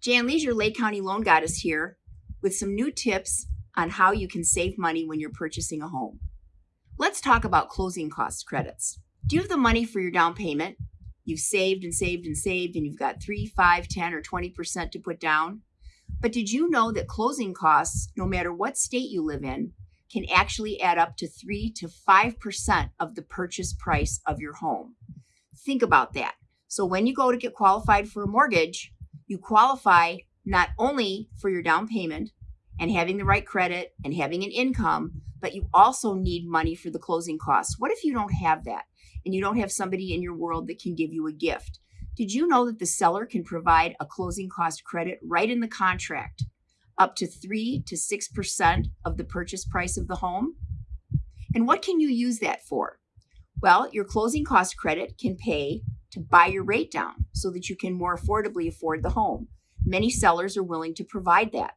Jan Leisure Lake County Loan Goddess here with some new tips on how you can save money when you're purchasing a home. Let's talk about closing cost credits. Do you have the money for your down payment? You've saved and saved and saved, and you've got 3, 5, 10, or 20% to put down. But did you know that closing costs, no matter what state you live in, can actually add up to 3 to 5% of the purchase price of your home? Think about that. So when you go to get qualified for a mortgage, you qualify not only for your down payment and having the right credit and having an income, but you also need money for the closing costs. What if you don't have that and you don't have somebody in your world that can give you a gift? Did you know that the seller can provide a closing cost credit right in the contract, up to 3 to 6% of the purchase price of the home? And what can you use that for? Well, your closing cost credit can pay to buy your rate down so that you can more affordably afford the home. Many sellers are willing to provide that.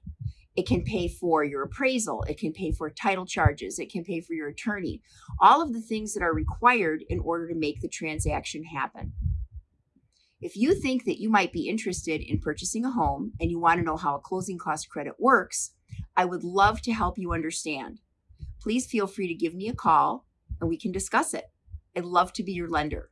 It can pay for your appraisal. It can pay for title charges. It can pay for your attorney. All of the things that are required in order to make the transaction happen. If you think that you might be interested in purchasing a home and you want to know how a closing cost credit works, I would love to help you understand. Please feel free to give me a call and we can discuss it. I'd love to be your lender.